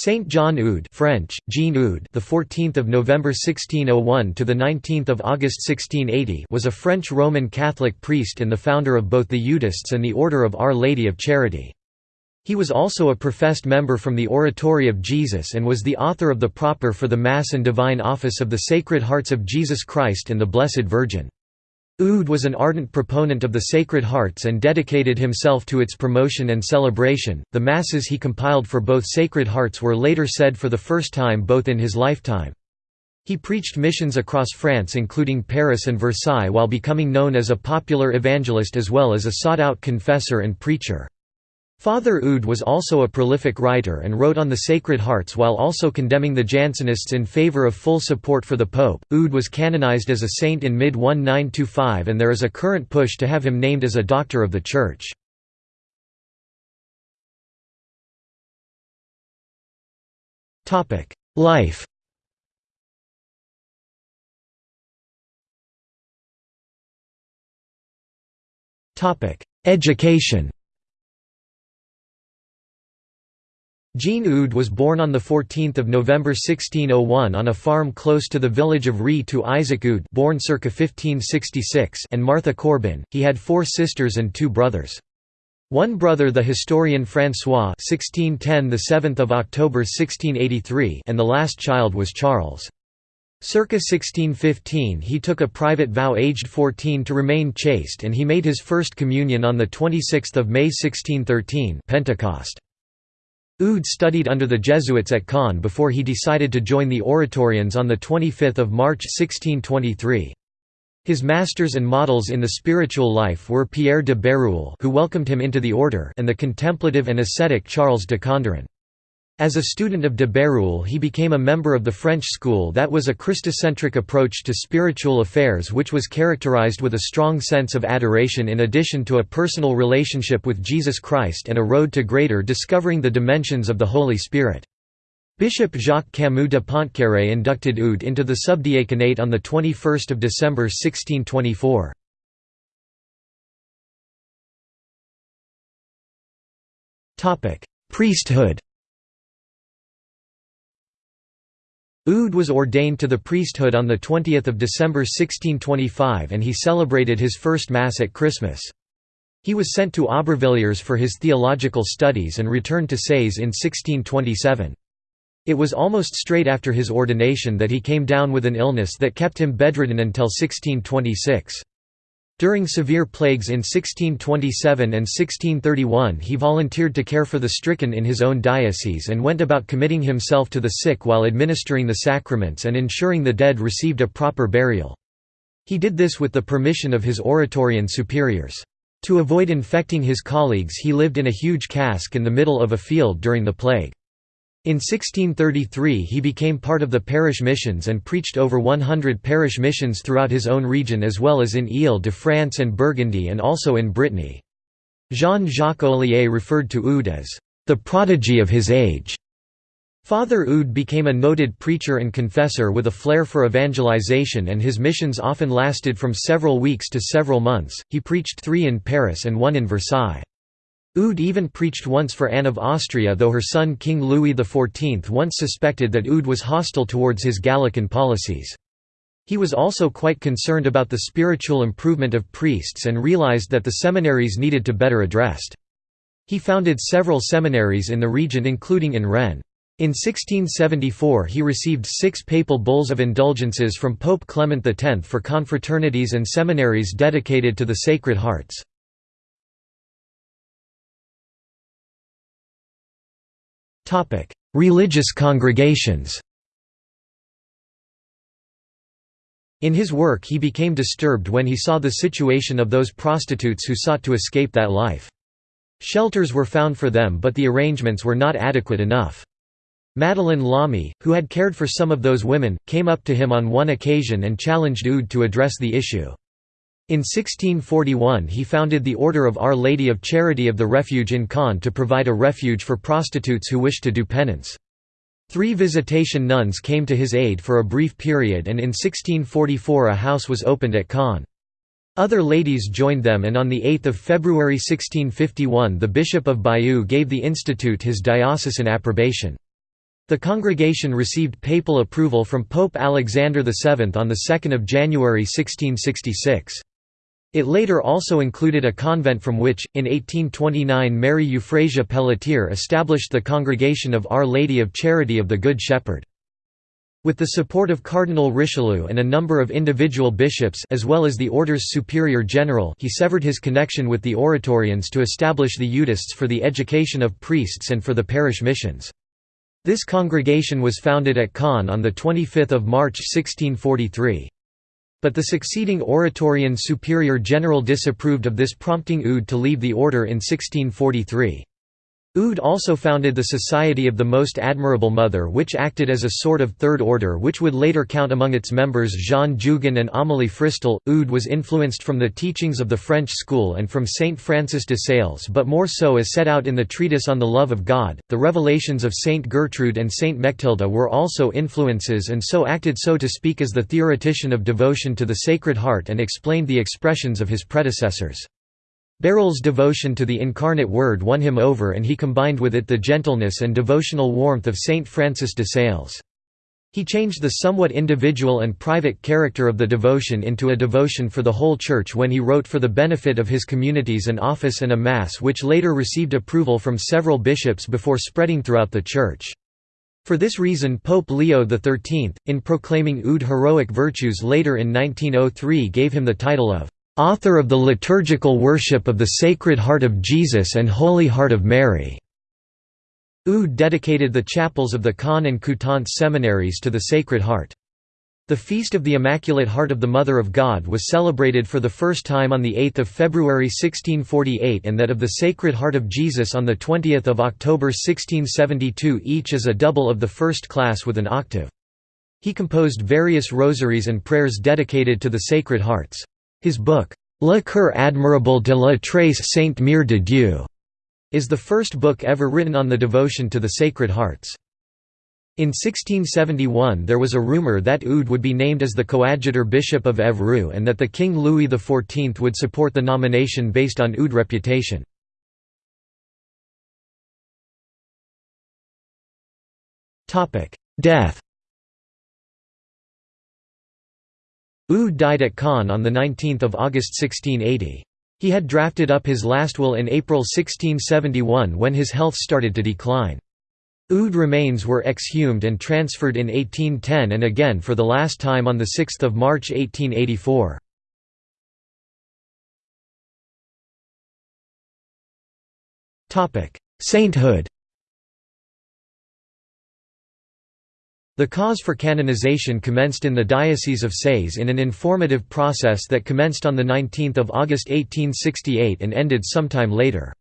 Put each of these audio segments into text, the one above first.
Saint John Eudes French Jean Eudes the 14th of November 1601 to the 19th of August 1680 was a French Roman Catholic priest and the founder of both the Eudists and the Order of Our Lady of Charity. He was also a professed member from the Oratory of Jesus and was the author of the proper for the Mass and Divine Office of the Sacred Hearts of Jesus Christ and the Blessed Virgin. Eudes was an ardent proponent of the Sacred Hearts and dedicated himself to its promotion and celebration. The masses he compiled for both Sacred Hearts were later said for the first time both in his lifetime. He preached missions across France including Paris and Versailles while becoming known as a popular evangelist as well as a sought-out confessor and preacher. Father Eudes was also a prolific writer and wrote on the Sacred Hearts while also condemning the Jansenists in favor of full support for the Pope. Eudes was canonized as a saint in mid-1925 and there is a current push to have him named as a Doctor of the Church. Life Education Jean Eudes was born on 14 November 1601 on a farm close to the village of Ri to Isaac Eudes born circa 1566 and Martha Corbin. He had four sisters and two brothers. One brother the historian François 1610 the 7th of October 1683 and the last child was Charles. Circa 1615 he took a private vow aged 14 to remain chaste and he made his first communion on 26 May 1613 Pentecost. Eudes studied under the Jesuits at Caen before he decided to join the Oratorians on 25 March 1623. His masters and models in the spiritual life were Pierre de Bérulle who welcomed him into the order and the contemplative and ascetic Charles de Condren. As a student of de Bérulle he became a member of the French school that was a Christocentric approach to spiritual affairs which was characterized with a strong sense of adoration in addition to a personal relationship with Jesus Christ and a road to greater discovering the dimensions of the Holy Spirit. Bishop Jacques Camus de Pontcarré inducted Eudes into the subdiaconate on 21 December 1624. Priesthood Eudes was ordained to the priesthood on 20 December 1625 and he celebrated his first Mass at Christmas. He was sent to Aubervilliers for his theological studies and returned to Sées in 1627. It was almost straight after his ordination that he came down with an illness that kept him bedridden until 1626. During severe plagues in 1627 and 1631 he volunteered to care for the stricken in his own diocese and went about committing himself to the sick while administering the sacraments and ensuring the dead received a proper burial. He did this with the permission of his Oratorian superiors. To avoid infecting his colleagues he lived in a huge cask in the middle of a field during the plague. In 1633 he became part of the parish missions and preached over 100 parish missions throughout his own region as well as in Ile-de-France and Burgundy and also in Brittany. Jean-Jacques Ollier referred to Eudes as, "...the prodigy of his age." Father Eudes became a noted preacher and confessor with a flair for evangelization and his missions often lasted from several weeks to several months, he preached three in Paris and one in Versailles. Eudes even preached once for Anne of Austria though her son King Louis XIV once suspected that Eudes was hostile towards his Gallican policies. He was also quite concerned about the spiritual improvement of priests and realized that the seminaries needed to better addressed. He founded several seminaries in the region including in Rennes. In 1674 he received six papal bulls of indulgences from Pope Clement X for confraternities and seminaries dedicated to the Sacred Hearts. Religious congregations In his work he became disturbed when he saw the situation of those prostitutes who sought to escape that life. Shelters were found for them but the arrangements were not adequate enough. Madeleine Lamy, who had cared for some of those women, came up to him on one occasion and challenged Eudes to address the issue. In 1641 he founded the Order of Our Lady of Charity of the Refuge in Caen to provide a refuge for prostitutes who wished to do penance. Three visitation nuns came to his aid for a brief period and in 1644 a house was opened at Caen. Other ladies joined them and on 8 February 1651 the Bishop of Bayeux gave the institute his diocesan approbation. The congregation received papal approval from Pope Alexander VII on 2 January 1666. It later also included a convent from which, in 1829 Mary Euphrasia Pelletier established the Congregation of Our Lady of Charity of the Good Shepherd. With the support of Cardinal Richelieu and a number of individual bishops as well as the order's superior general he severed his connection with the Oratorians to establish the Eudists for the education of priests and for the parish missions. This congregation was founded at Caen on 25 March 1643. But the succeeding Oratorian Superior General disapproved of this prompting Eudes to leave the order in 1643. Eudes also founded the Society of the Most Admirable Mother which acted as a sort of third order which would later count among its members Jeanne Jugan and Amélie Fristel. Eudes was influenced from the teachings of the French school and from Saint Francis de Sales but more so as set out in the treatise on the love of God. The revelations of Saint Gertrude and Saint Mechtilde were also influences and so acted so to speak as the theoretician of devotion to the Sacred Heart and explained the expressions of his predecessors. Bérulle's devotion to the incarnate Word won him over and he combined with it the gentleness and devotional warmth of Saint Francis de Sales. He changed the somewhat individual and private character of the devotion into a devotion for the whole Church when he wrote for the benefit of his communities an office and a Mass which later received approval from several bishops before spreading throughout the Church. For this reason Pope Leo XIII, in proclaiming Eudes heroic virtues later in 1903 gave him the title of author of the liturgical worship of the Sacred Heart of Jesus and Holy Heart of Mary. Eudes dedicated the chapels of the Caen and Coutances seminaries to the Sacred Heart. The Feast of the Immaculate Heart of the Mother of God was celebrated for the first time on 8 February 1648 and that of the Sacred Heart of Jesus on 20 October 1672 each as a double of the first class with an octave. He composed various rosaries and prayers dedicated to the Sacred Hearts. His book, Le Coeur admirable de la Très Sainte Mère de Dieu, is the first book ever written on the devotion to the Sacred Hearts. In 1671 there was a rumour that Eudes would be named as the coadjutor bishop of Évreux and that the King Louis XIV would support the nomination based on Eudes' reputation. Death Eudes died at Caen on 19 August 1680. He had drafted up his last will in April 1671 when his health started to decline. Eudes' remains were exhumed and transferred in 1810 and again for the last time on 6 March 1884. Sainthood The cause for canonization commenced in the Diocese of Sées in an informative process that commenced on 19 August 1868 and ended sometime later.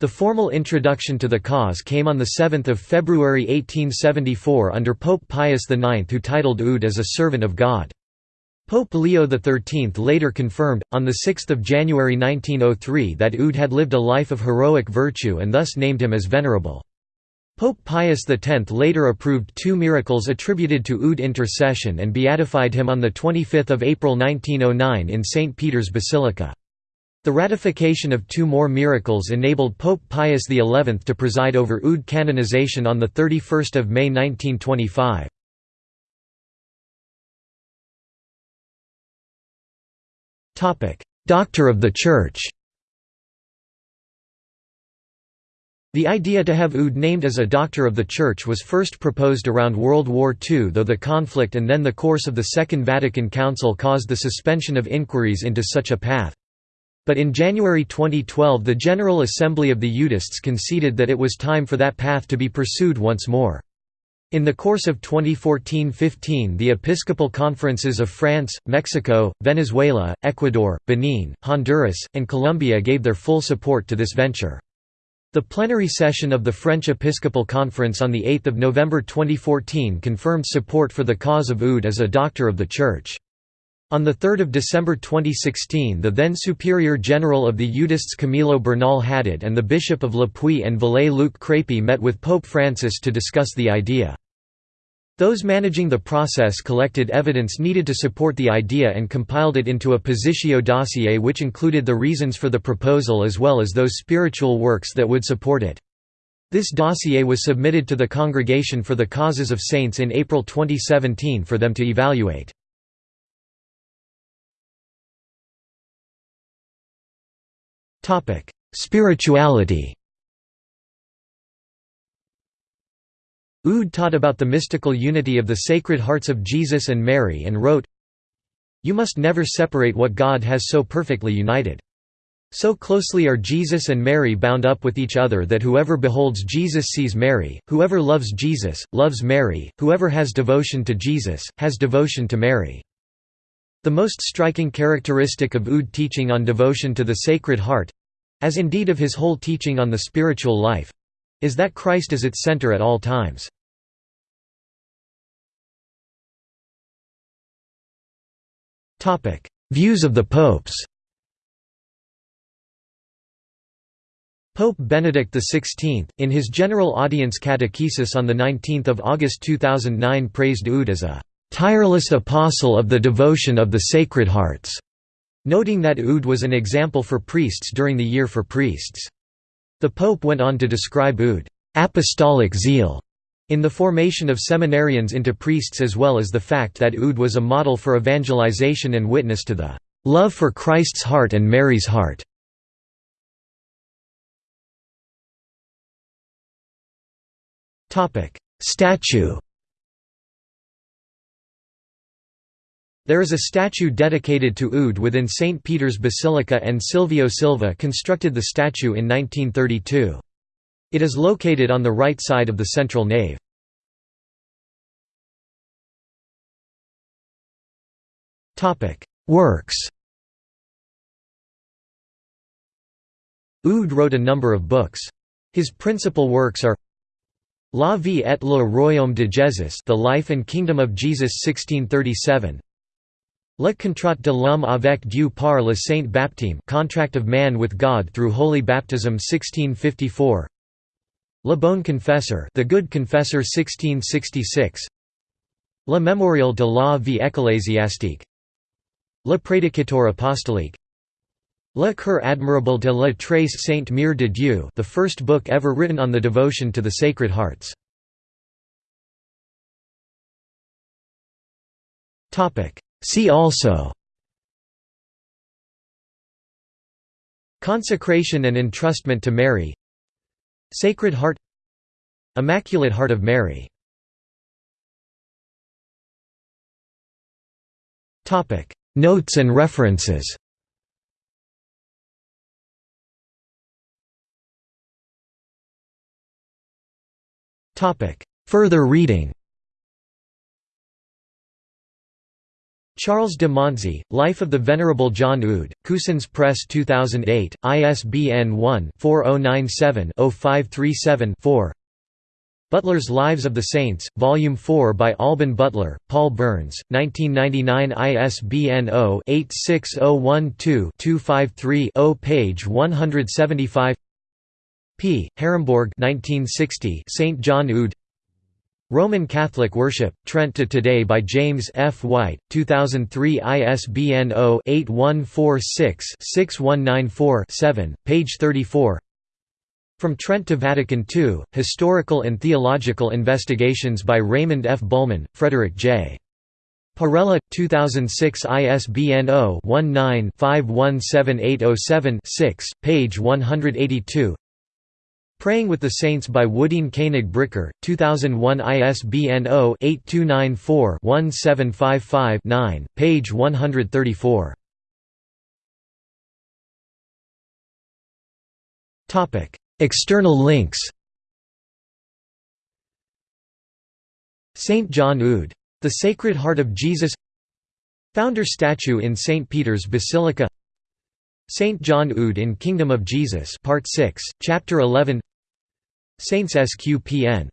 The formal introduction to the cause came on 7 February 1874 under Pope Pius IX who titled Eudes as a servant of God. Pope Leo XIII later confirmed, on 6 January 1903 that Eudes had lived a life of heroic virtue and thus named him as Venerable. Pope Pius X later approved two miracles attributed to Eudes intercession and beatified him on 25 April 1909 in St. Peter's Basilica. The ratification of two more miracles enabled Pope Pius XI to preside over Eudes canonization on 31 May 1925. Doctor of the Church The idea to have Eudes named as a Doctor of the Church was first proposed around World War II though the conflict and then the course of the Second Vatican Council caused the suspension of inquiries into such a path. But in January 2012 the General Assembly of the Eudists conceded that it was time for that path to be pursued once more. In the course of 2014–15 the Episcopal Conferences of France, Mexico, Venezuela, Ecuador, Benin, Honduras, and Colombia gave their full support to this venture. The plenary session of the French Episcopal Conference on 8 November 2014 confirmed support for the cause of Eudes as a doctor of the Church. On 3 December 2016 the then Superior General of the Eudists Camilo Bernal Haddad and the Bishop of Le Puy-en-Velay-Luc Crépy met with Pope Francis to discuss the idea. Those managing the process collected evidence needed to support the idea and compiled it into a positio dossier which included the reasons for the proposal as well as those spiritual works that would support it. This dossier was submitted to the Congregation for the Causes of Saints in April 2017 for them to evaluate. Spirituality Eudes taught about the mystical unity of the Sacred Hearts of Jesus and Mary and wrote, You must never separate what God has so perfectly united. So closely are Jesus and Mary bound up with each other that whoever beholds Jesus sees Mary, whoever loves Jesus, loves Mary, whoever has devotion to Jesus, has devotion to Mary. The most striking characteristic of Eudes teaching on devotion to the Sacred Heart—as indeed of his whole teaching on the spiritual life, is that Christ is its center at all times. Views of the popes Pope Benedict XVI, in his General Audience Catechesis on 19 August 2009 praised Eudes as a "...tireless apostle of the devotion of the Sacred Hearts", noting that Eudes was an example for priests during the Year for Priests. The Pope went on to describe Eudes apostolic zeal in the formation of seminarians into priests as well as the fact that Eudes was a model for evangelization and witness to the love for Christ's heart and Mary's heart. Statue There is a statue dedicated to Eudes within St. Peter's Basilica and Silvio Silva constructed the statue in 1932. It is located on the right side of the central nave. Works Eudes wrote a number of books. His principal works are La vie et le royaume de Jésus The Life and Kingdom of Jesus 1637 Le contrat de l'homme avec Dieu par le saint baptême Contract of man with God through holy baptism 1654 Le bon confesseur The Good Confessor 1666 Le mémorial de la vie ecclésiastique. Le prédicateur apostolique. Le Coeur admirable de la Très Sainte Mère de Dieu the first book ever written on the devotion to the Sacred Hearts. See also Consecration and entrustment to Mary Sacred Heart Immaculate Heart of Mary Topic. Notes and references Topic. Further reading Charles de Montzey, Life of the Venerable John Eudes, Cousins Press 2008, ISBN 1-4097-0537-4 Butler's Lives of the Saints, Volume 4 by Alban Butler, Paul Burns, 1999 ISBN 0-86012-253-0 page 175 P. Herambourg 1960 St. John Eudes Roman Catholic Worship, Trent to Today by James F. White, 2003 ISBN 0-8146-6194-7, page 34 From Trent to Vatican II, Historical and Theological Investigations by Raymond F. Bulman, Frederick J. Parrella, 2006 ISBN 0-19-517807-6, page 182 Praying with the Saints by Woodeene Koenig Bricker, 2001 ISBN 0-8294-1755-9, page 134. External links St. John Eudes. The Sacred Heart of Jesus Founder statue in St. Peter's Basilica St. John Eudes in Kingdom of Jesus Part 6, Chapter 11 Saints SQPN